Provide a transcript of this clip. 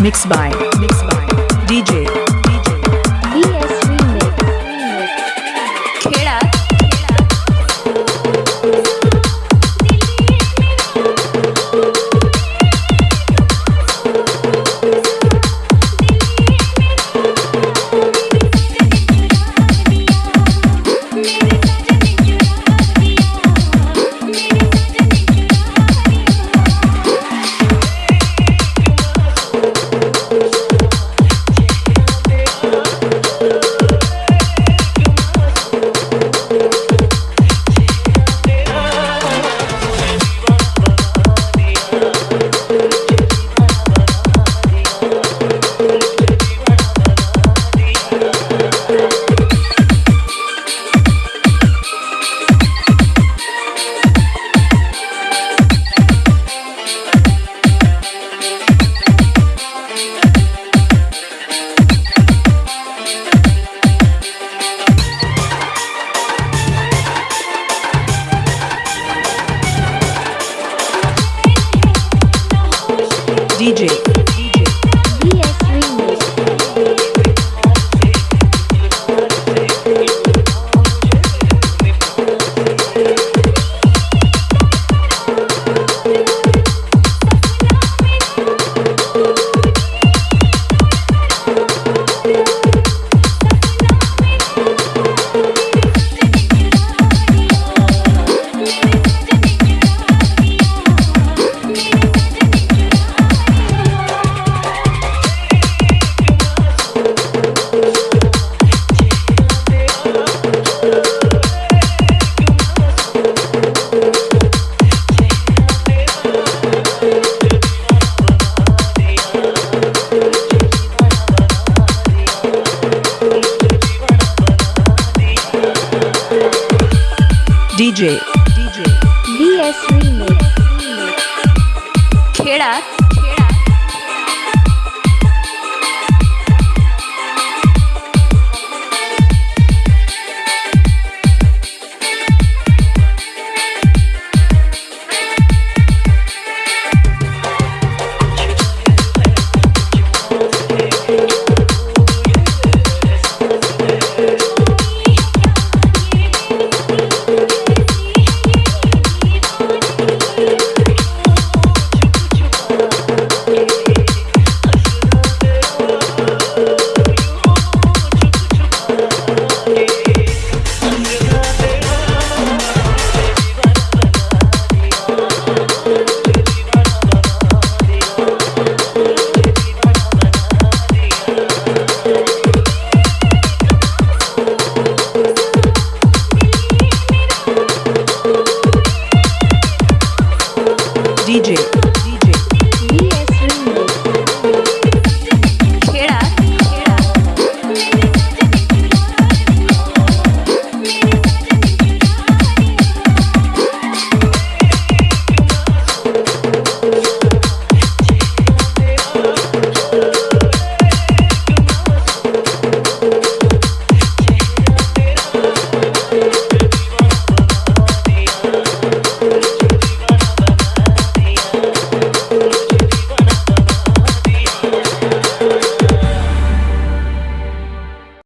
Mixed by DJ DJ DJ VS Remix. DJ.